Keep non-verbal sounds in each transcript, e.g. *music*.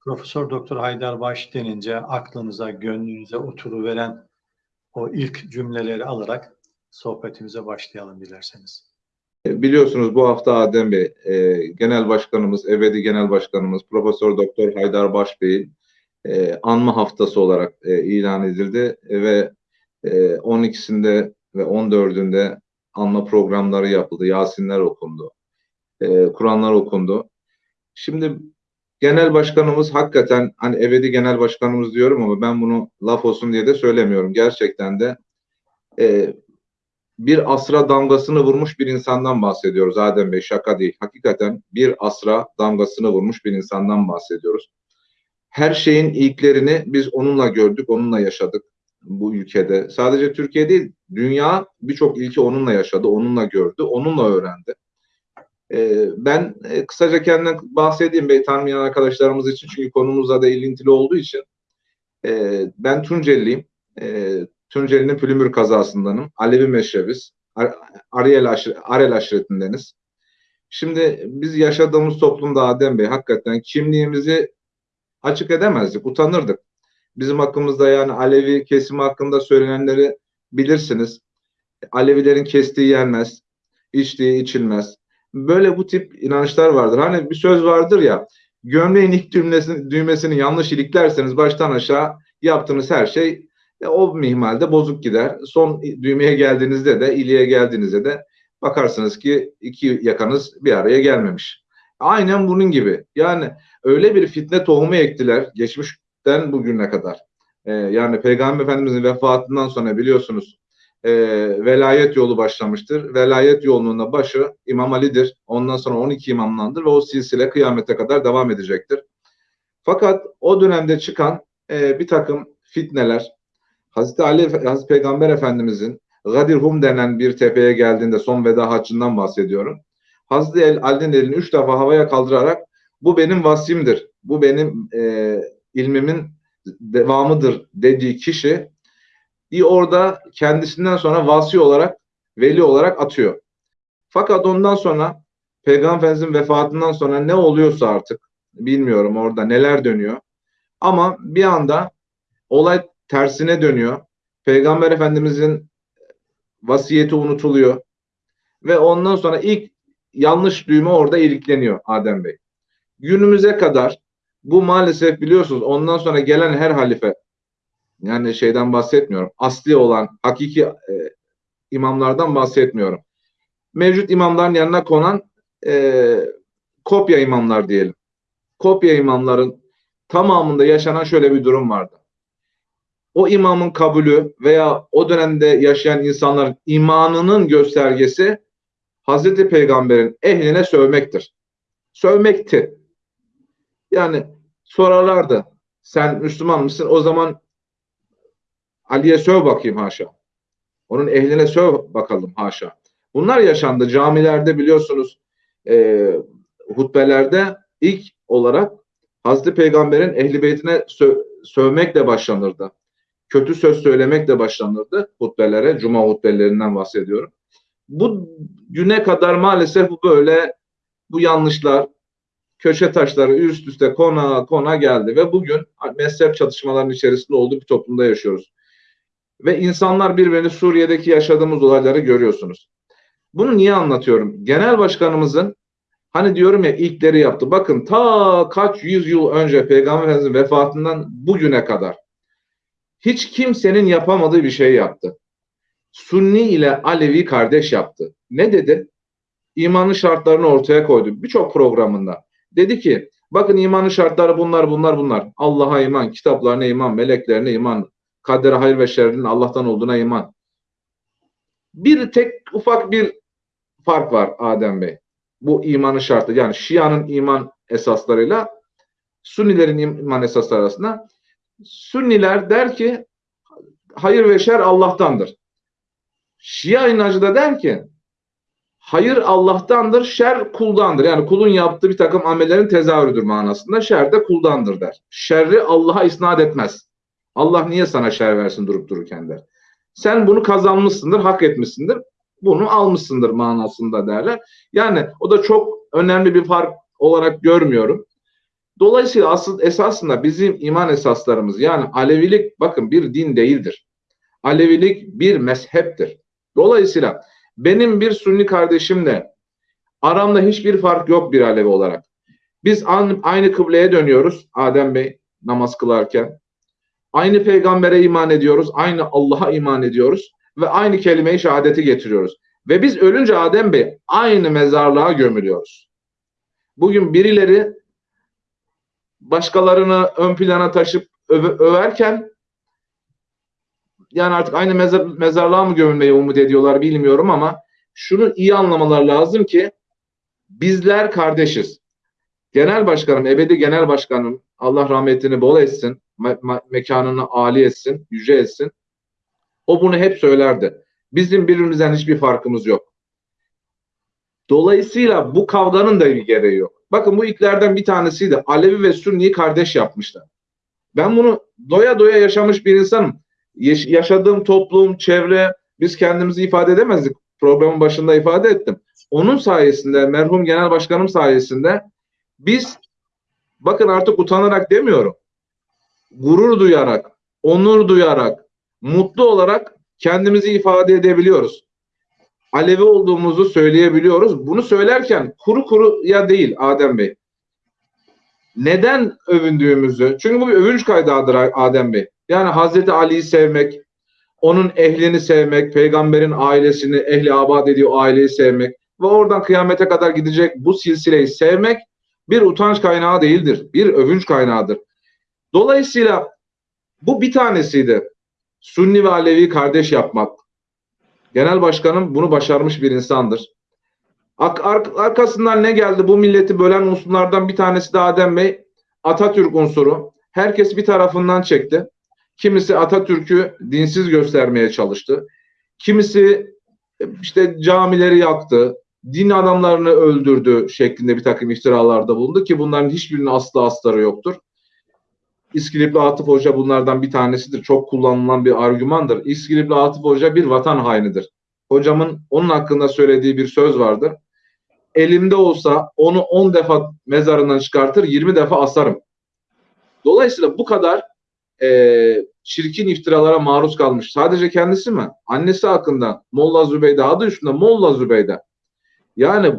Profesör Doktor Haydar Baş denince aklınıza, gönlünüze oturuveren o ilk cümleleri alarak sohbetimize başlayalım dilerseniz. Biliyorsunuz bu hafta Adem Bey, e, Genel Başkanımız, ebedi Genel Başkanımız Profesör Doktor Haydar Baş Bey'in e, anma haftası olarak e, ilan edildi ve e, 12'sinde ve 14'ünde anma programları yapıldı, Yasinler okundu, e, Kur'anlar okundu. Şimdi genel başkanımız hakikaten hani ebedi genel başkanımız diyorum ama ben bunu laf olsun diye de söylemiyorum. Gerçekten de e, bir asra damgasını vurmuş bir insandan bahsediyoruz Adem Bey şaka değil. Hakikaten bir asra damgasını vurmuş bir insandan bahsediyoruz. Her şeyin ilklerini biz onunla gördük, onunla yaşadık bu ülkede. Sadece Türkiye değil, dünya birçok ilki onunla yaşadı, onunla gördü, onunla öğrendi. Ee, ben e, kısaca kendimden bahsedeyim bey tanımayan arkadaşlarımız için çünkü konumuzla da ilintili olduğu için. Ee, ben Tunceliliyim. Ee, Tunceli'nin Pülümür kazasındanım. Alevi meşrebiz. Ariel, aşir, Arel aşiretindeniz. Şimdi biz yaşadığımız toplumda Adem Bey hakikaten kimliğimizi açık edemezdik, utanırdık. Bizim hakkımızda yani Alevi kesimi hakkında söylenenleri bilirsiniz. Alevilerin kestiği yenmez, içtiği içilmez. Böyle bu tip inançlar vardır. Hani bir söz vardır ya, gömleğin ilk düğmesini, düğmesini yanlış iliklerseniz baştan aşağı yaptığınız her şey e, o mihmalde bozuk gider. Son düğmeye geldiğinizde de, iliğe geldiğinizde de bakarsınız ki iki yakanız bir araya gelmemiş. Aynen bunun gibi. Yani öyle bir fitne tohumu ektiler geçmişten bugüne kadar. Ee, yani Peygamber Efendimizin vefatından sonra biliyorsunuz e, velayet yolu başlamıştır. Velayet yolunun da başı İmam Ali'dir. Ondan sonra 12 imamlandır ve o silsile kıyamete kadar devam edecektir. Fakat o dönemde çıkan e, bir takım fitneler, Hazreti Ali, Hazreti Peygamber Efendimizin Gadirhum denen bir tepeye geldiğinde son veda haccından bahsediyorum. Hazreti Ali'nin elini üç defa havaya kaldırarak bu benim vasimdir, bu benim e, ilmimin devamıdır dediği kişi orada kendisinden sonra vasi olarak, veli olarak atıyor. Fakat ondan sonra Peygamberimizin vefatından sonra ne oluyorsa artık bilmiyorum orada neler dönüyor. Ama bir anda olay tersine dönüyor. Peygamber Efendimizin vasiyeti unutuluyor. Ve ondan sonra ilk yanlış düğme orada ilikleniyor Adem Bey. Günümüze kadar bu maalesef biliyorsunuz ondan sonra gelen her halife yani şeyden bahsetmiyorum. Asli olan hakiki e, imamlardan bahsetmiyorum. Mevcut imamların yanına konan e, kopya imamlar diyelim. Kopya imamların tamamında yaşanan şöyle bir durum vardı. O imamın kabulü veya o dönemde yaşayan insanların imanının göstergesi Hazreti Peygamber'in ehline sövmektir. Sövmekti. Yani sorarlardı. Sen Müslüman mısın? O zaman Ali'ye söv bakayım haşa. Onun ehline söv bakalım haşa. Bunlar yaşandı. Camilerde biliyorsunuz e, hutbelerde ilk olarak Hazreti Peygamber'in ehli beytine sö sövmekle başlanırdı. Kötü söz söylemekle başlanırdı hutbelere. Cuma hutbelerinden bahsediyorum. Bu güne kadar maalesef bu böyle bu yanlışlar, köşe taşları üst üste kona kona geldi ve bugün mezhep çatışmalarının içerisinde olduğu bir toplumda yaşıyoruz. Ve insanlar birbirini Suriye'deki yaşadığımız olayları görüyorsunuz. Bunu niye anlatıyorum? Genel başkanımızın hani diyorum ya ilkleri yaptı. Bakın ta kaç yüz yıl önce Peygamber Efendimiz'in vefatından bugüne kadar hiç kimsenin yapamadığı bir şey yaptı. Sunni ile Alevi kardeş yaptı. Ne dedi? İmanın şartlarını ortaya koydu. Birçok programında. Dedi ki bakın imanın şartları bunlar bunlar bunlar. Allah'a iman, kitaplarına iman, meleklerine iman, kadere hayır ve şerrin Allah'tan olduğuna iman. Bir tek ufak bir fark var Adem Bey. Bu imanın şartı yani Şia'nın iman esaslarıyla Sunnilerin iman esasları arasında Sünniler der ki hayır ve şer Allah'tandır. Şia inancı da der ki hayır Allah'tandır, şer kuldandır. Yani kulun yaptığı bir takım amellerin tezahürüdür manasında. Şer de kuldandır der. Şerri Allah'a isnat etmez. Allah niye sana şer versin durup dururken der. Sen bunu kazanmışsındır, hak etmişsindir. Bunu almışsındır manasında derler. Yani o da çok önemli bir fark olarak görmüyorum. Dolayısıyla asıl esasında bizim iman esaslarımız yani Alevilik bakın bir din değildir. Alevilik bir mezheptir. Dolayısıyla benim bir Sünni kardeşimle aramda hiçbir fark yok bir Alevi olarak. Biz aynı kıbleye dönüyoruz Adem Bey namaz kılarken. Aynı peygambere iman ediyoruz, aynı Allah'a iman ediyoruz ve aynı kelime-i şehadeti getiriyoruz. Ve biz ölünce Adem Bey aynı mezarlığa gömülüyoruz. Bugün birileri başkalarını ön plana taşıp öve- överken yani artık aynı mezar, mezarlığa mı gömülmeyi umut ediyorlar bilmiyorum ama şunu iyi anlamalar lazım ki bizler kardeşiz. Genel başkanım, ebedi genel başkanım Allah rahmetini bol etsin, me- me- mekanını âli etsin, yüce etsin. O bunu hep söylerdi. Bizim birbirimizden hiçbir farkımız yok. Dolayısıyla bu kavganın da bir gereği yok. Bakın bu ilklerden bir tanesiydi. Alevi ve Sünni'yi kardeş yapmışlar. Ben bunu doya doya yaşamış bir insanım. Yaş- yaşadığım toplum, çevre, biz kendimizi ifade edemezdik. Programın başında ifade ettim. Onun sayesinde, merhum genel başkanım sayesinde biz bakın artık utanarak demiyorum. Gurur duyarak, onur duyarak, mutlu olarak kendimizi ifade edebiliyoruz. Alevi olduğumuzu söyleyebiliyoruz. Bunu söylerken kuru kuru ya değil Adem Bey. Neden övündüğümüzü, çünkü bu bir övünç kaydağıdır Adem Bey. Yani Hazreti Ali'yi sevmek, onun ehlini sevmek, peygamberin ailesini, ehli abad ediyor aileyi sevmek ve oradan kıyamete kadar gidecek bu silsileyi sevmek bir utanç kaynağı değildir. Bir övünç kaynağıdır. Dolayısıyla bu bir tanesiydi. Sünni ve Alevi kardeş yapmak. Genel başkanım bunu başarmış bir insandır. Arkasından ne geldi? Bu milleti bölen unsurlardan bir tanesi de Adem Bey. Atatürk unsuru. Herkes bir tarafından çekti. Kimisi Atatürk'ü dinsiz göstermeye çalıştı. Kimisi işte camileri yaktı, din adamlarını öldürdü şeklinde bir takım iftiralarda bulundu ki bunların hiçbirinin aslı astarı yoktur. İskilipli Atıf Hoca bunlardan bir tanesidir. Çok kullanılan bir argümandır. İskilipli Atıf Hoca bir vatan hainidir. Hocamın onun hakkında söylediği bir söz vardır. Elimde olsa onu 10 defa mezarından çıkartır, 20 defa asarım. Dolayısıyla bu kadar e, çirkin iftiralara maruz kalmış. Sadece kendisi mi? Annesi hakkında Molla Zübeyde adı üstünde Molla Zübeyde. Yani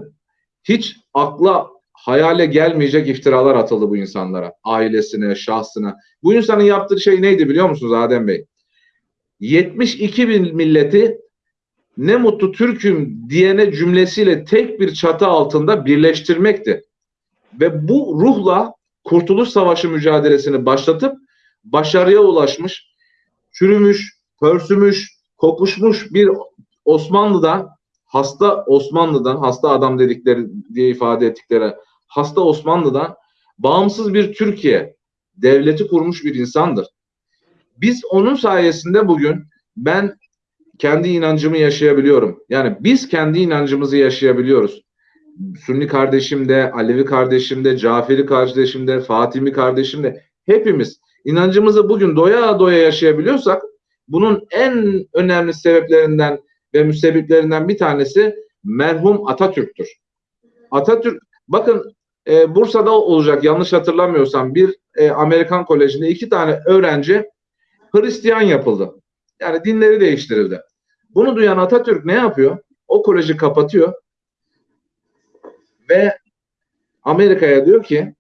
hiç akla hayale gelmeyecek iftiralar atıldı bu insanlara. Ailesine, şahsına. Bu insanın yaptığı şey neydi biliyor musunuz Adem Bey? 72 bin milleti ne mutlu Türk'üm diyene cümlesiyle tek bir çatı altında birleştirmekti. Ve bu ruhla Kurtuluş Savaşı mücadelesini başlatıp başarıya ulaşmış, çürümüş, pörsümüş, kokuşmuş bir Osmanlı'dan, hasta Osmanlı'dan, hasta adam dedikleri diye ifade ettikleri hasta Osmanlı'dan bağımsız bir Türkiye devleti kurmuş bir insandır. Biz onun sayesinde bugün ben kendi inancımı yaşayabiliyorum. Yani biz kendi inancımızı yaşayabiliyoruz. Sünni kardeşim de, Alevi kardeşim de, Caferi kardeşim de, Fatimi kardeşim de hepimiz inancımızı bugün doya doya yaşayabiliyorsak bunun en önemli sebeplerinden ve müsebbiplerinden bir tanesi merhum Atatürk'tür. Atatürk bakın e, Bursa'da olacak yanlış hatırlamıyorsam bir e, Amerikan kolejinde iki tane öğrenci Hristiyan yapıldı. Yani dinleri değiştirildi. Bunu duyan Atatürk ne yapıyor? O koleji kapatıyor ve Amerika'ya diyor ki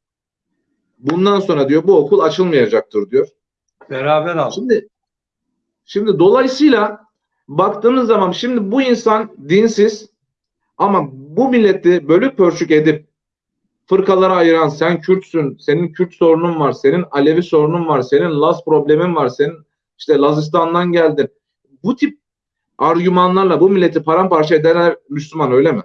bundan sonra diyor bu okul açılmayacaktır diyor. Beraber al. Şimdi şimdi dolayısıyla baktığınız zaman şimdi bu insan dinsiz ama bu milleti bölük pörçük edip fırkalara ayıran sen Kürtsün, senin Kürt sorunun var, senin Alevi sorunun var, senin Laz problemin var, senin işte Lazistan'dan geldin. Bu tip argümanlarla bu milleti paramparça edenler Müslüman öyle mi?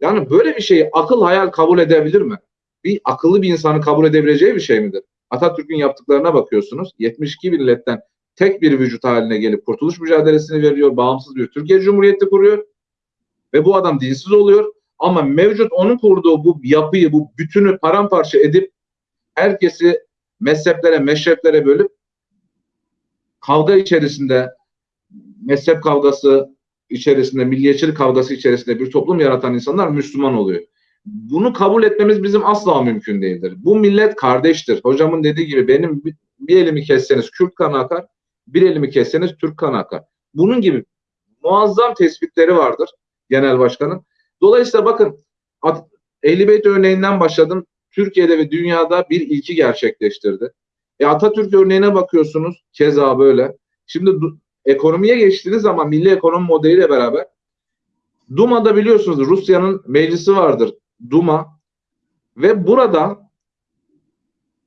Yani böyle bir şeyi akıl hayal kabul edebilir mi? Bir akıllı bir insanı kabul edebileceği bir şey midir? Atatürk'ün yaptıklarına bakıyorsunuz. 72 milletten tek bir vücut haline gelip kurtuluş mücadelesini veriyor. Bağımsız bir Türkiye Cumhuriyeti kuruyor. Ve bu adam dinsiz oluyor. Ama mevcut onun kurduğu bu yapıyı, bu bütünü paramparça edip herkesi mezheplere, meşreplere bölüp kavga içerisinde mezhep kavgası içerisinde, milliyetçilik kavgası içerisinde bir toplum yaratan insanlar Müslüman oluyor. Bunu kabul etmemiz bizim asla mümkün değildir. Bu millet kardeştir. Hocamın dediği gibi benim bir, elimi kesseniz Kürt kanı akar, bir elimi kesseniz Türk kanı akar. Bunun gibi muazzam tespitleri vardır genel başkanın. Dolayısıyla bakın Ehli Beyt örneğinden başladım. Türkiye'de ve dünyada bir ilki gerçekleştirdi. E Atatürk örneğine bakıyorsunuz keza böyle. Şimdi ekonomiye geçtiğiniz zaman milli ekonomi modeliyle beraber Duma'da biliyorsunuz Rusya'nın meclisi vardır. Duma ve burada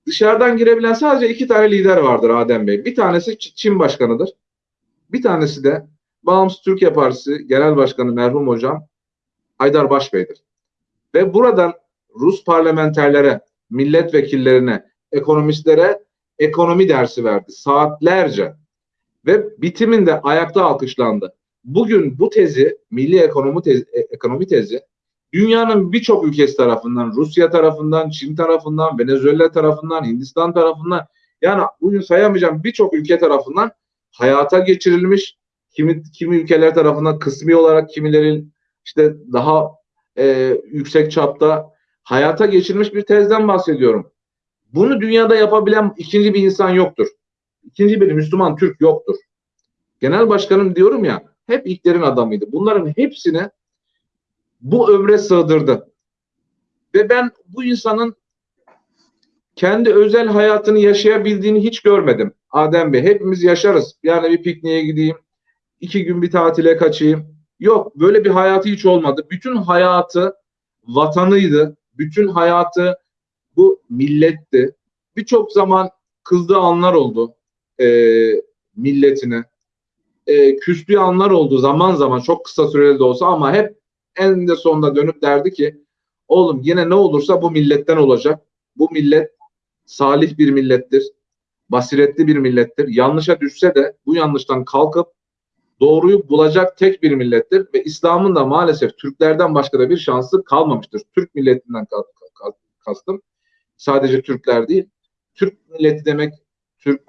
dışarıdan girebilen sadece iki tane lider vardır Adem Bey. Bir tanesi Çin başkanıdır. Bir tanesi de Bağımsız Türkiye Partisi Genel Başkanı merhum hocam Haydar Başbey'dir. Ve buradan Rus parlamenterlere, milletvekillerine, ekonomistlere ekonomi dersi verdi. Saatlerce. Ve bitiminde ayakta alkışlandı. Bugün bu tezi, milli ekonomi tezi, e- ekonomi tezi dünyanın birçok ülkesi tarafından, Rusya tarafından, Çin tarafından, Venezuela tarafından, Hindistan tarafından yani bugün sayamayacağım birçok ülke tarafından hayata geçirilmiş. Kimi, kimi ülkeler tarafından kısmi olarak kimilerin işte daha e, yüksek çapta hayata geçirilmiş bir tezden bahsediyorum. Bunu dünyada yapabilen ikinci bir insan yoktur. İkinci bir Müslüman Türk yoktur. Genel başkanım diyorum ya hep ilklerin adamıydı. Bunların hepsini bu ömre sığdırdı. Ve ben bu insanın kendi özel hayatını yaşayabildiğini hiç görmedim. Adem Bey hepimiz yaşarız. Yani bir pikniğe gideyim, iki gün bir tatile kaçayım. Yok böyle bir hayatı hiç olmadı. Bütün hayatı vatanıydı. Bütün hayatı bu milletti. Birçok zaman kızdığı anlar oldu e, milletine. E, küstüğü anlar oldu zaman zaman çok kısa süreli de olsa ama hep en de sonunda dönüp derdi ki oğlum yine ne olursa bu milletten olacak. Bu millet salih bir millettir. Basiretli bir millettir. Yanlışa düşse de bu yanlıştan kalkıp doğruyu bulacak tek bir millettir ve İslam'ın da maalesef Türklerden başka da bir şansı kalmamıştır. Türk milletinden ka- ka- kastım. Sadece Türkler değil. Türk milleti demek Türk,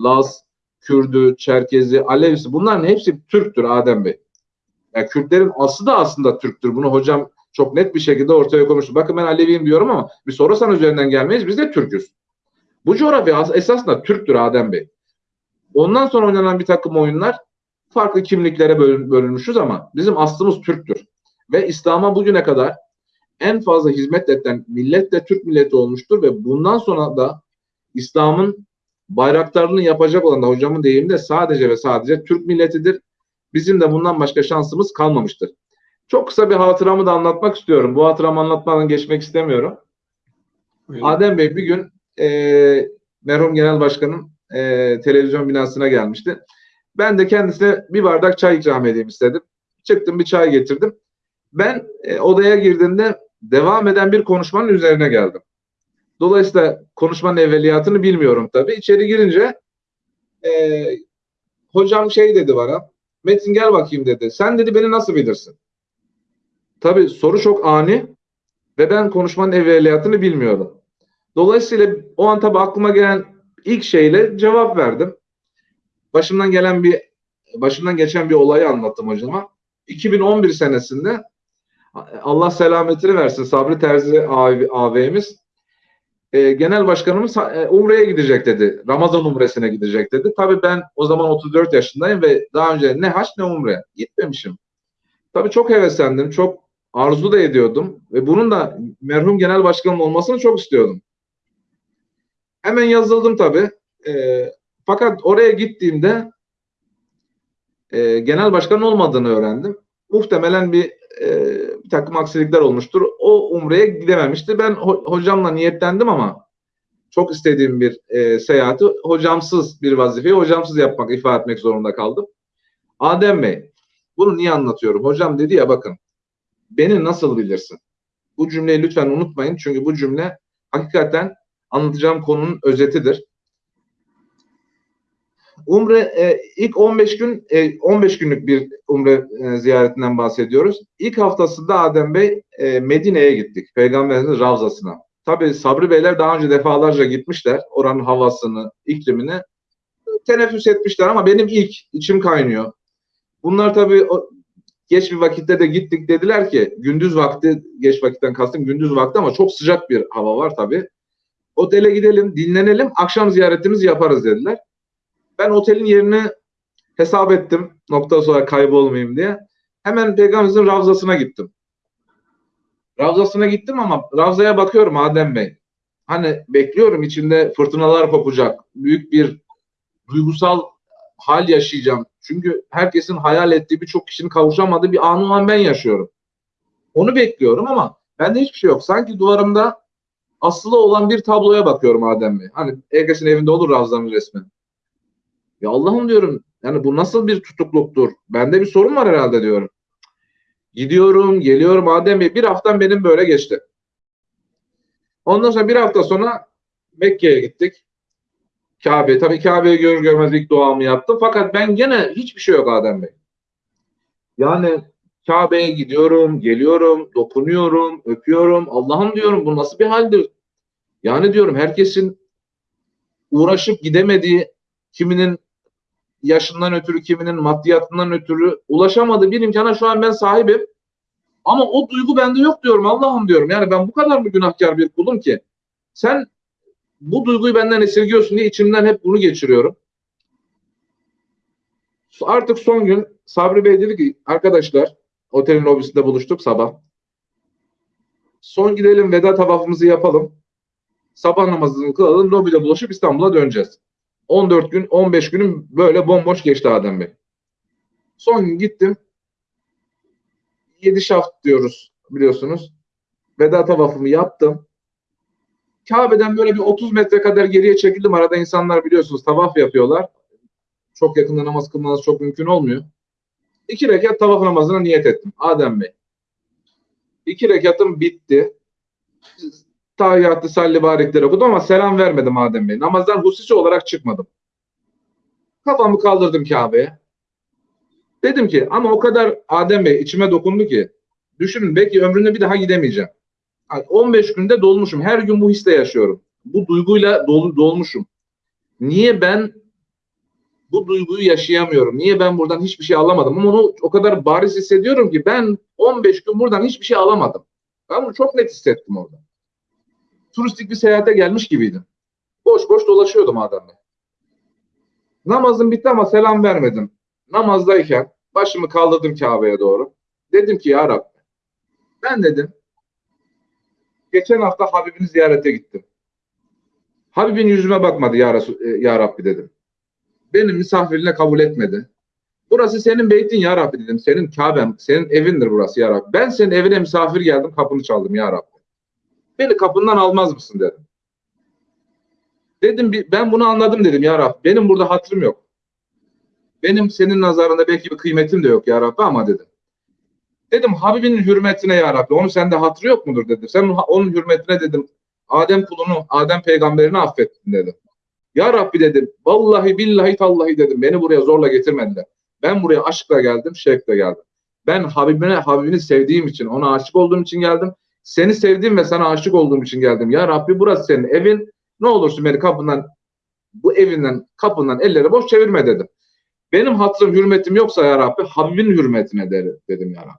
Laz, Kürdü, Çerkezi, Alevisi bunların hepsi Türktür Adem Bey. Yani Kürtlerin aslı da aslında Türktür. Bunu hocam çok net bir şekilde ortaya koymuştu. Bakın ben Aleviyim diyorum ama bir sorarsan üzerinden gelmeyiz. Biz de Türk'üz. Bu coğrafya as- esasında Türktür Adem Bey. Ondan sonra oynanan bir takım oyunlar farklı kimliklere bölün- bölünmüşüz ama bizim aslımız Türktür. Ve İslam'a bugüne kadar en fazla hizmet eden millet de Türk milleti olmuştur ve bundan sonra da İslam'ın bayraktarlığını yapacak olan da hocamın deyiminde sadece ve sadece Türk milletidir. Bizim de bundan başka şansımız kalmamıştır. Çok kısa bir hatıramı da anlatmak istiyorum. Bu hatıramı anlatmadan geçmek istemiyorum. Buyurun. Adem Bey bir gün e, merhum genel başkanın e, televizyon binasına gelmişti. Ben de kendisine bir bardak çay ikram edeyim istedim. Çıktım bir çay getirdim. Ben e, odaya girdiğimde devam eden bir konuşmanın üzerine geldim. Dolayısıyla konuşmanın evveliyatını bilmiyorum tabii. İçeri girince e, hocam şey dedi bana. Metin gel bakayım dedi. Sen dedi beni nasıl bilirsin? Tabii soru çok ani ve ben konuşmanın evveliyatını bilmiyorum. Dolayısıyla o an tabii aklıma gelen ilk şeyle cevap verdim. Başımdan gelen bir başımdan geçen bir olayı anlattım hocama. 2011 senesinde Allah selametini versin Sabri Terzi ağabeyimiz e, genel başkanımız e, Umre'ye gidecek dedi. Ramazan Umre'sine gidecek dedi. Tabii ben o zaman 34 yaşındayım ve daha önce ne haç ne Umre gitmemişim. Tabii çok heveslendim, çok arzu da ediyordum ve bunun da merhum genel başkanım olmasını çok istiyordum. Hemen yazıldım tabii. E, fakat oraya gittiğimde e, genel başkan olmadığını öğrendim. Muhtemelen bir, e, bir takım aksilikler olmuştur. O Umre'ye gidememişti. Ben ho- hocamla niyetlendim ama çok istediğim bir e, seyahati hocamsız bir vazifeyi hocamsız yapmak, ifade etmek zorunda kaldım. Adem Bey, bunu niye anlatıyorum? Hocam dedi ya bakın, beni nasıl bilirsin? Bu cümleyi lütfen unutmayın çünkü bu cümle hakikaten anlatacağım konunun özetidir. Umre e, ilk 15 gün e, 15 günlük bir umre e, ziyaretinden bahsediyoruz. İlk haftasında Adem Bey e, Medine'ye gittik. Peygamberimizin Ravzasına. Tabii Sabri Beyler daha önce defalarca gitmişler. Oranın havasını, iklimini teneffüs etmişler ama benim ilk içim kaynıyor. Bunlar tabii o, geç bir vakitte de gittik dediler ki gündüz vakti geç vakitten kastım gündüz vakti ama çok sıcak bir hava var tabii. Otele gidelim, dinlenelim, akşam ziyaretimizi yaparız dediler. Ben otelin yerini hesap ettim nokta sonra kaybolmayayım diye. Hemen Peygamberimizin Ravzası'na gittim. Ravzası'na gittim ama Ravza'ya bakıyorum Adem Bey. Hani bekliyorum içinde fırtınalar kopacak. Büyük bir duygusal hal yaşayacağım. Çünkü herkesin hayal ettiği birçok kişinin kavuşamadığı bir anı an ben yaşıyorum. Onu bekliyorum ama bende hiçbir şey yok. Sanki duvarımda asılı olan bir tabloya bakıyorum Adem Bey. Hani herkesin evinde olur Ravza'nın resmi. Ya Allah'ım diyorum yani bu nasıl bir tutukluktur? Bende bir sorun var herhalde diyorum. Gidiyorum, geliyorum Adem Bey. Bir haftam benim böyle geçti. Ondan sonra bir hafta sonra Mekke'ye gittik. Kabe. Tabii Kabe'yi görür görmez ilk duamı yaptım. Fakat ben gene hiçbir şey yok Adem Bey. Yani Kabe'ye gidiyorum, geliyorum, dokunuyorum, öpüyorum. Allah'ım diyorum bu nasıl bir haldir? Yani diyorum herkesin uğraşıp gidemediği, kiminin yaşından ötürü, kiminin maddiyatından ötürü ulaşamadığı bir imkana şu an ben sahibim. Ama o duygu bende yok diyorum Allah'ım diyorum. Yani ben bu kadar mı günahkar bir kulum ki? Sen bu duyguyu benden esirgiyorsun diye içimden hep bunu geçiriyorum. Artık son gün Sabri Bey dedi ki arkadaşlar otelin lobisinde buluştuk sabah. Son gidelim veda tavafımızı yapalım. Sabah namazını kılalım lobide buluşup İstanbul'a döneceğiz. 14 gün 15 günüm böyle bomboş geçti Adem Bey. Son gün gittim. 7 şaft diyoruz biliyorsunuz. Veda tavafımı yaptım. Kabe'den böyle bir 30 metre kadar geriye çekildim. Arada insanlar biliyorsunuz tavaf yapıyorlar. Çok yakında namaz kılmanız çok mümkün olmuyor. İki rekat tavaf namazına niyet ettim. Adem Bey. İki rekatım bitti. Tahiyyatı salli barikleri okudum ama selam vermedim Adem Bey. Namazdan hususi olarak çıkmadım. Kafamı kaldırdım Kabe'ye. Dedim ki ama o kadar Adem Bey içime dokundu ki düşünün belki ömrümde bir daha gidemeyeceğim. 15 günde dolmuşum. Her gün bu hisle yaşıyorum. Bu duyguyla dol, dolmuşum. Niye ben bu duyguyu yaşayamıyorum? Niye ben buradan hiçbir şey alamadım? Ama onu o kadar bariz hissediyorum ki ben 15 gün buradan hiçbir şey alamadım. Ben bunu çok net hissettim orada. Turistik bir seyahate gelmiş gibiydim. Boş boş dolaşıyordum adamla. Namazım bitti ama selam vermedim. Namazdayken başımı kaldırdım Kabe'ye doğru. Dedim ki ya Rabbi ben dedim geçen hafta Habibini ziyarete gittim. Habibin yüzüme bakmadı ya, Resul, e, ya Rabbi dedim. Benim misafirine kabul etmedi. Burası senin beytin ya Rabbi dedim. Senin Kabe'n, senin evindir burası ya Rabbi. Ben senin evine misafir geldim, kapını çaldım ya Rabbi. Beni kapından almaz mısın dedim. Dedim ben bunu anladım dedim ya Rabbi. Benim burada hatırım yok. Benim senin nazarında belki bir kıymetim de yok ya Rabbi ama dedim. Dedim Habibinin hürmetine ya Rabbi. Onun sende hatırı yok mudur dedim. Sen onun hürmetine dedim. Adem kulunu, Adem peygamberini affettin dedim. Ya Rabbi dedim. Vallahi billahi tallahi dedim. Beni buraya zorla getirmediler. Ben buraya aşkla geldim, şevkle geldim. Ben Habibine, Habibini sevdiğim için, ona aşık olduğum için geldim. Seni sevdiğim ve sana aşık olduğum için geldim. Ya Rabbi burası senin evin. Ne olursun beni kapından, bu evinden, kapından elleri boş çevirme dedim. Benim hatırım, hürmetim yoksa ya Rabbi, Habibin hürmetine der, dedim ya Rabbi.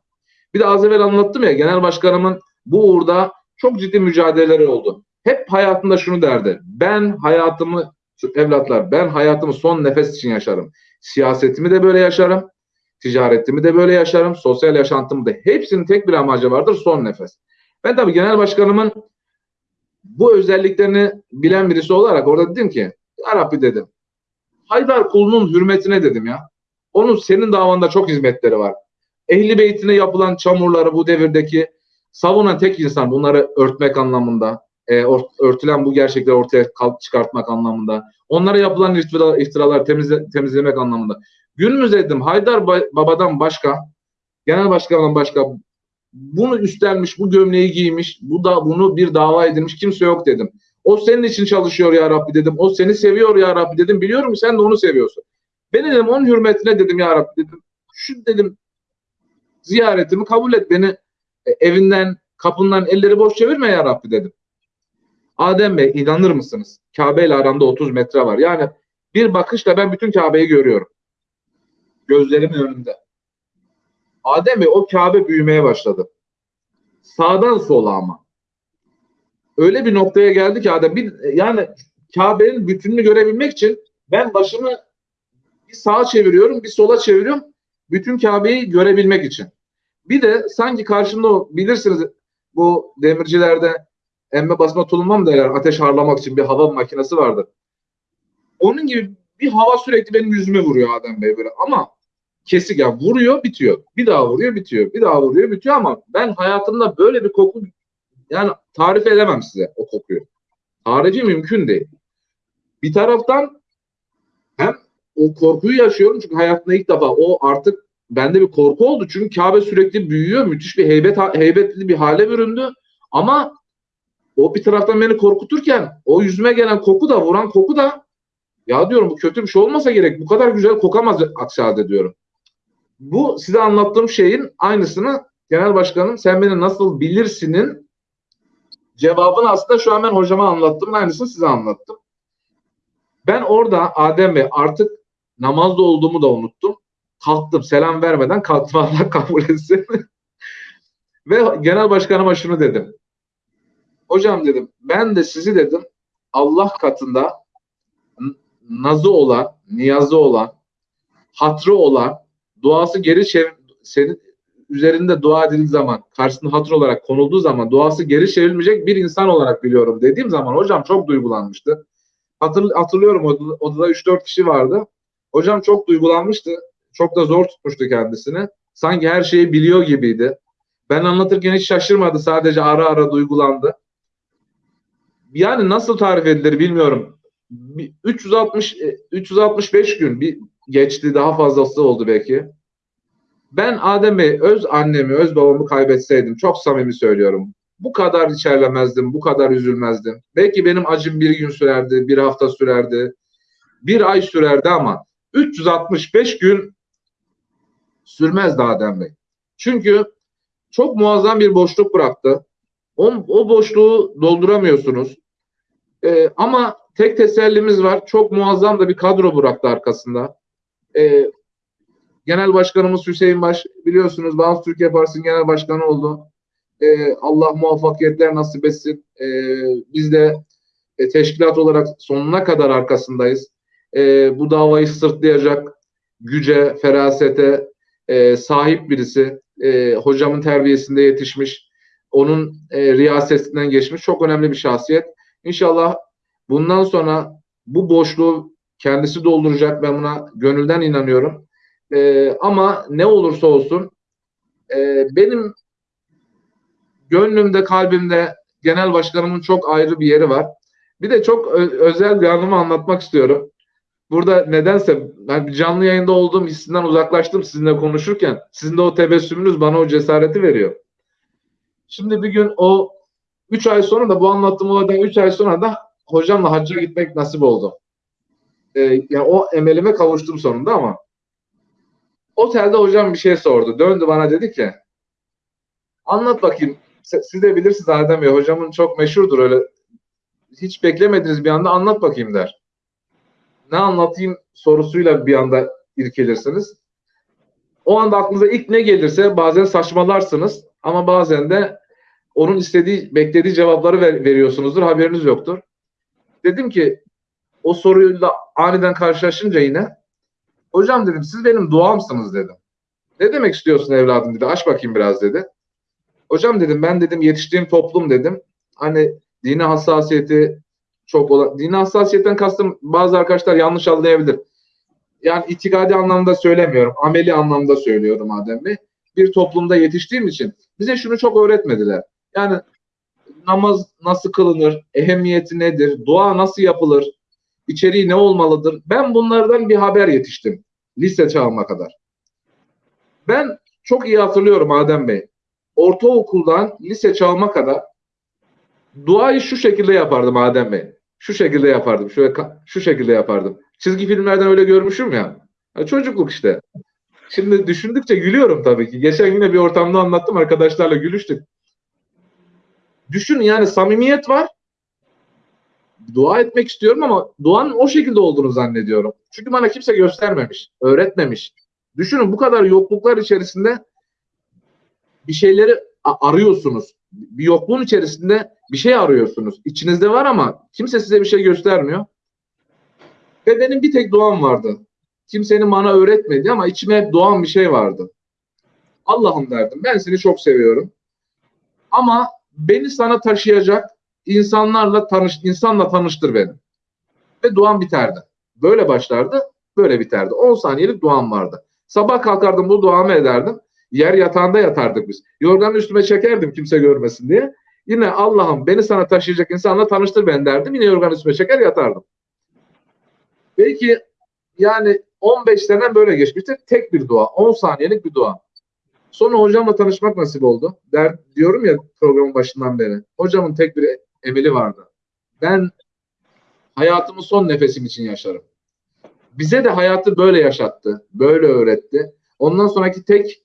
Bir de az evvel anlattım ya, genel başkanımın bu uğurda çok ciddi mücadeleleri oldu. Hep hayatında şunu derdi. Ben hayatımı, evlatlar, ben hayatımı son nefes için yaşarım. Siyasetimi de böyle yaşarım. Ticaretimi de böyle yaşarım. Sosyal yaşantımı da hepsinin tek bir amacı vardır son nefes. Ben tabii genel başkanımın bu özelliklerini bilen birisi olarak orada dedim ki Ya dedim. Haydar kulunun hürmetine dedim ya. Onun senin davanda çok hizmetleri var. Ehli beytine yapılan çamurları bu devirdeki savunan tek insan bunları örtmek anlamında, e, örtülen bu gerçekleri ortaya çıkartmak anlamında, onlara yapılan iftira, iftiralar temizle, temizlemek anlamında. Günümüzde dedim Haydar Baba'dan başka, genel başkandan başka bunu üstlenmiş, bu gömleği giymiş, bu da bunu bir dava edilmiş kimse yok dedim. O senin için çalışıyor ya Rabbi dedim. O seni seviyor ya Rabbi dedim. Biliyorum sen de onu seviyorsun. Ben dedim onun hürmetine dedim ya Rabbi dedim. Şu dedim ziyaretimi kabul et. Beni e, evinden, kapından elleri boş çevirme ya Rabbi dedim. Adem Bey inanır mısınız? Kabe ile aramda 30 metre var. Yani bir bakışla ben bütün Kabe'yi görüyorum. Gözlerimin önünde. Adem Bey o Kabe büyümeye başladı. Sağdan sola ama. Öyle bir noktaya geldi ki Adem bir, yani Kabe'nin bütününü görebilmek için ben başımı bir sağa çeviriyorum, bir sola çeviriyorum. Bütün Kabe'yi görebilmek için. Bir de sanki karşımda bilirsiniz bu demircilerde emme basma tulumma mı derler ateş harlamak için bir hava makinesi vardır. Onun gibi bir hava sürekli benim yüzüme vuruyor Adem Bey böyle ama kesik ya vuruyor bitiyor. Bir daha vuruyor bitiyor. Bir daha vuruyor bitiyor ama ben hayatımda böyle bir koku yani tarif edemem size o kokuyu. Tarifi mümkün değil. Bir taraftan hem o korkuyu yaşıyorum çünkü hayatımda ilk defa o artık bende bir korku oldu. Çünkü Kabe sürekli büyüyor. Müthiş bir heybet heybetli bir hale büründü. Ama o bir taraftan beni korkuturken o yüzüme gelen koku da vuran koku da ya diyorum bu kötü bir şey olmasa gerek. Bu kadar güzel kokamaz aksi halde diyorum. Bu size anlattığım şeyin aynısını genel başkanım sen beni nasıl bilirsinin cevabını aslında şu an ben hocama anlattım. Aynısını size anlattım. Ben orada Adem Bey artık namazda olduğumu da unuttum. Kalktım selam vermeden kalktım *laughs* Allah kabul etsin. Ve genel başkanıma şunu dedim. Hocam dedim ben de sizi dedim Allah katında nazı olan, niyazı olan, hatrı olan, duası geri çevir, senin üzerinde dua edildiği zaman, karşısında hatır olarak konulduğu zaman duası geri çevrilmeyecek bir insan olarak biliyorum dediğim zaman hocam çok duygulanmıştı. Hatır, hatırlıyorum odada, odada 3-4 kişi vardı. Hocam çok duygulanmıştı. Çok da zor tutmuştu kendisini. Sanki her şeyi biliyor gibiydi. Ben anlatırken hiç şaşırmadı. Sadece ara ara duygulandı. Yani nasıl tarif edilir bilmiyorum. 360 365 gün bir geçti daha fazlası oldu belki. Ben Adem Bey öz annemi, öz babamı kaybetseydim çok samimi söylüyorum. Bu kadar içerlemezdim, bu kadar üzülmezdim. Belki benim acım bir gün sürerdi, bir hafta sürerdi, bir ay sürerdi ama 365 gün sürmezdi Adem Bey. Çünkü çok muazzam bir boşluk bıraktı. O, o boşluğu dolduramıyorsunuz. Ee, ama tek tesellimiz var. Çok muazzam da bir kadro bıraktı arkasında. Ee, Genel Başkanımız Hüseyin Baş biliyorsunuz Bağımsız Türkiye Partisi'nin genel başkanı oldu. Ee, Allah muvaffakiyetler nasip etsin. Ee, biz de e, teşkilat olarak sonuna kadar arkasındayız. Ee, bu davayı sırtlayacak güce, ferasete e, sahip birisi. E, hocamın terbiyesinde yetişmiş. Onun e, riyasetinden geçmiş. Çok önemli bir şahsiyet. İnşallah bundan sonra bu boşluğu kendisi dolduracak. Ben buna gönülden inanıyorum. E, ama ne olursa olsun e, benim gönlümde, kalbimde genel başkanımın çok ayrı bir yeri var. Bir de çok özel bir anımı anlatmak istiyorum. Burada nedense ben canlı yayında olduğum hissinden uzaklaştım sizinle konuşurken. Sizin de o tebessümünüz bana o cesareti veriyor. Şimdi bir gün o 3 ay sonra da bu anlattığım olaydan 3 ay sonra da hocamla hacca gitmek nasip oldu. Ee, yani o emelime kavuştum sonunda ama otelde hocam bir şey sordu. Döndü bana dedi ki anlat bakayım. Siz de bilirsiniz Adem Bey. Hocamın çok meşhurdur öyle. Hiç beklemediğiniz bir anda anlat bakayım der. Ne anlatayım sorusuyla bir anda irkelirsiniz. O anda aklınıza ilk ne gelirse bazen saçmalarsınız ama bazen de onun istediği, beklediği cevapları ver, veriyorsunuzdur. Haberiniz yoktur. Dedim ki o soruyla aniden karşılaşınca yine hocam dedim siz benim duamsınız dedim. Ne demek istiyorsun evladım dedi. Aç bakayım biraz dedi. Hocam dedim ben dedim yetiştiğim toplum dedim. Hani dini hassasiyeti çok olan. Dini hassasiyetten kastım bazı arkadaşlar yanlış anlayabilir. Yani itikadi anlamda söylemiyorum. Ameli anlamda söylüyorum Adem Bey. Bir toplumda yetiştiğim için bize şunu çok öğretmediler. Yani namaz nasıl kılınır, ehemmiyeti nedir, dua nasıl yapılır, içeriği ne olmalıdır. Ben bunlardan bir haber yetiştim. Lise çağıma kadar. Ben çok iyi hatırlıyorum Adem Bey. Ortaokuldan lise çağıma kadar duayı şu şekilde yapardım Adem Bey. Şu şekilde yapardım. Şöyle şu şekilde yapardım. Çizgi filmlerden öyle görmüşüm ya. ya. Çocukluk işte. Şimdi düşündükçe gülüyorum tabii ki. Geçen yine bir ortamda anlattım arkadaşlarla gülüştük. Düşün yani samimiyet var. Dua etmek istiyorum ama duanın o şekilde olduğunu zannediyorum. Çünkü bana kimse göstermemiş, öğretmemiş. Düşünün bu kadar yokluklar içerisinde bir şeyleri arıyorsunuz. Bir yokluğun içerisinde bir şey arıyorsunuz. İçinizde var ama kimse size bir şey göstermiyor. Ve benim bir tek duam vardı. Kimsenin bana öğretmedi ama içime hep doğan bir şey vardı. Allah'ım derdim ben seni çok seviyorum. Ama beni sana taşıyacak insanlarla tanış, insanla tanıştır beni. Ve duam biterdi. Böyle başlardı, böyle biterdi. 10 saniyelik duam vardı. Sabah kalkardım bu duamı ederdim. Yer yatağında yatardık biz. Yorganı üstüme çekerdim kimse görmesin diye. Yine Allah'ım beni sana taşıyacak insanla tanıştır beni derdim. Yine yorganı üstüme çeker yatardım. Belki yani 15 sene böyle geçmiştir. Tek bir dua. 10 saniyelik bir dua. Sonra hocamla tanışmak nasip oldu. Der, diyorum ya programın başından beri. Hocamın tek bir emeli vardı. Ben hayatımı son nefesim için yaşarım. Bize de hayatı böyle yaşattı. Böyle öğretti. Ondan sonraki tek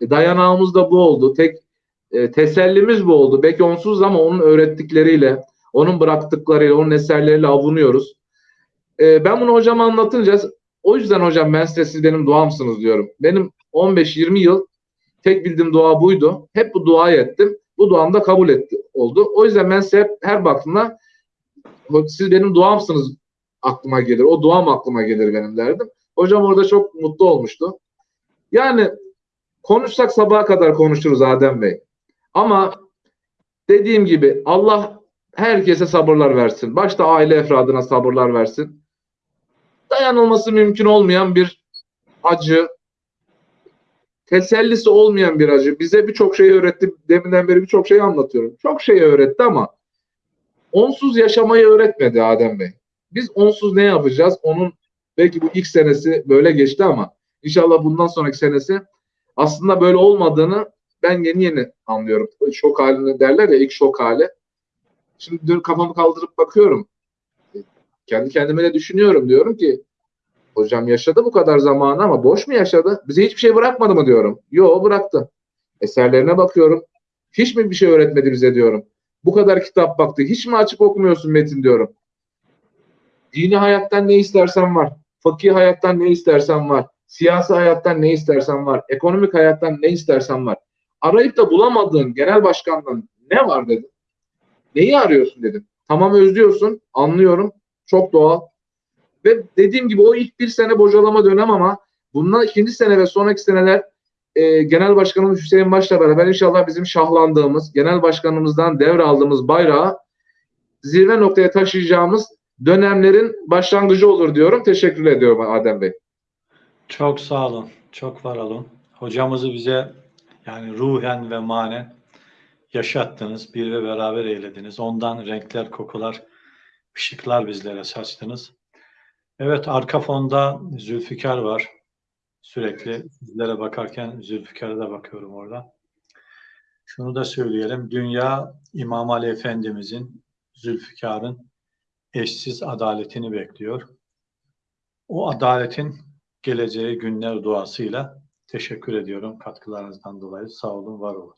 dayanağımız da bu oldu. Tek e, tesellimiz bu oldu. Belki onsuz ama onun öğrettikleriyle, onun bıraktıklarıyla, onun eserleriyle avunuyoruz. E, ben bunu hocama anlatınca o yüzden hocam ben size siz benim duamsınız diyorum. Benim 15-20 yıl tek bildiğim dua buydu. Hep bu duayı ettim. Bu duam da kabul etti oldu. O yüzden ben size hep her baktığımda siz benim duamsınız aklıma gelir. O duam aklıma gelir benim derdim. Hocam orada çok mutlu olmuştu. Yani konuşsak sabaha kadar konuşuruz Adem Bey. Ama dediğim gibi Allah herkese sabırlar versin. Başta aile efradına sabırlar versin. Dayanılması mümkün olmayan bir acı, tesellisi olmayan bir acı. Bize birçok şey öğretti. Deminden beri birçok şey anlatıyorum. Çok şey öğretti ama onsuz yaşamayı öğretmedi Adem Bey. Biz onsuz ne yapacağız? Onun belki bu ilk senesi böyle geçti ama inşallah bundan sonraki senesi aslında böyle olmadığını ben yeni yeni anlıyorum. Şok halini derler ya ilk şok hali. Şimdi dün kafamı kaldırıp bakıyorum. Kendi kendime de düşünüyorum. Diyorum ki hocam yaşadı bu kadar zamanı ama boş mu yaşadı? Bize hiçbir şey bırakmadı mı diyorum. Yo bıraktı. Eserlerine bakıyorum. Hiç mi bir şey öğretmedi bize diyorum. Bu kadar kitap baktı. Hiç mi açıp okumuyorsun Metin diyorum. Dini hayattan ne istersen var. Fakir hayattan ne istersen var. Siyasi hayattan ne istersen var. Ekonomik hayattan ne istersen var. Arayıp da bulamadığın genel başkandan ne var dedim. Neyi arıyorsun dedim. Tamam özlüyorsun. Anlıyorum. Çok doğal. Ve dediğim gibi o ilk bir sene bocalama dönem ama bundan ikinci sene ve sonraki seneler e, Genel Başkanımız Hüseyin Baş'la beraber inşallah bizim şahlandığımız, Genel Başkanımızdan devraldığımız bayrağı zirve noktaya taşıyacağımız dönemlerin başlangıcı olur diyorum. Teşekkür ediyorum Adem Bey. Çok sağ olun. Çok var olun. Hocamızı bize yani ruhen ve manen yaşattınız. Bir ve beraber eylediniz. Ondan renkler, kokular, ışıklar bizlere saçtınız. Evet arka fonda Zülfikar var. Sürekli sizlere bakarken Zülfikar'a da bakıyorum orada. Şunu da söyleyelim. Dünya İmam Ali Efendimizin, Zülfikar'ın eşsiz adaletini bekliyor. O adaletin geleceği günler duasıyla teşekkür ediyorum katkılarınızdan dolayı. Sağ olun, var olun.